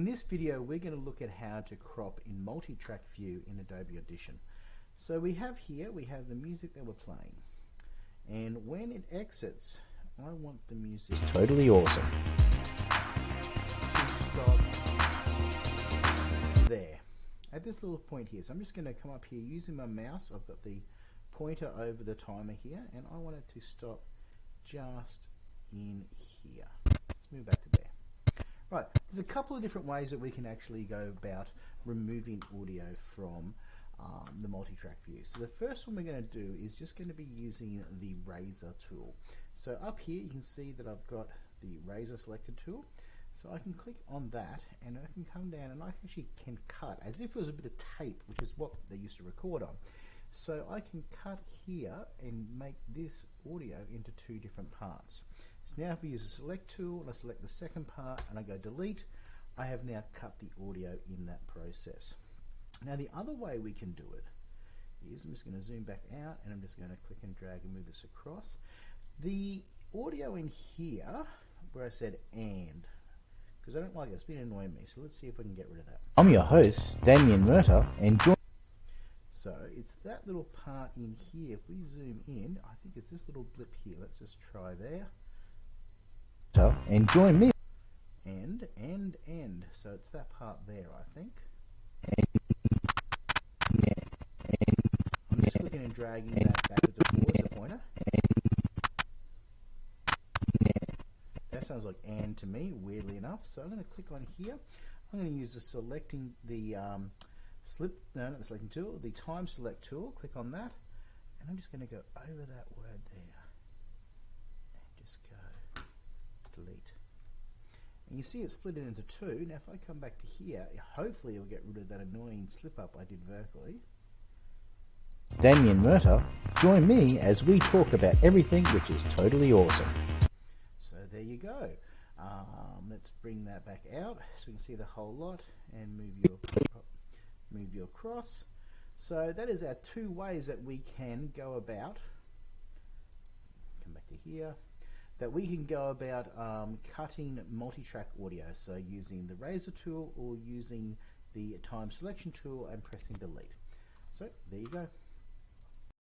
In this video we're going to look at how to crop in multi-track view in Adobe Audition. So we have here, we have the music that we're playing and when it exits I want the music It's totally awesome. to stop there at this little point here. So I'm just going to come up here using my mouse. I've got the pointer over the timer here and I want it to stop just in here. Let's move back to there. Right, there's a couple of different ways that we can actually go about removing audio from um, the multi-track view. So the first one we're going to do is just going to be using the razor tool. So up here you can see that I've got the razor selected tool. So I can click on that and I can come down and I actually can cut as if it was a bit of tape, which is what they used to record on. So I can cut here and make this audio into two different parts. So now if I use the select tool and I select the second part and I go delete, I have now cut the audio in that process. Now the other way we can do it is, I'm just going to zoom back out and I'm just going to click and drag and move this across. The audio in here, where I said and, because I don't like it, it's been annoying me, so let's see if we can get rid of that. I'm your host, Damien Murta, and join So it's that little part in here. If we zoom in, I think it's this little blip here. Let's just try there. So, and join me. And, and, and. So it's that part there, I think. I'm just clicking and dragging that backwards and forwards, the pointer. That sounds like and to me, weirdly enough. So I'm going to click on here. I'm going to use the selecting the um, slip, no, not the selecting tool, the time select tool. Click on that. And I'm just going to go over that word there. And just go delete. And you see it split it into two. Now if I come back to here, hopefully it'll get rid of that annoying slip up I did vertically. Damien Murta. Join me as we talk about everything which is totally awesome. So there you go. Um, let's bring that back out so we can see the whole lot and move your move your cross. So that is our two ways that we can go about. Come back to here. That we can go about um, cutting multi-track audio. So using the razor tool or using the time selection tool and pressing delete. So there you go.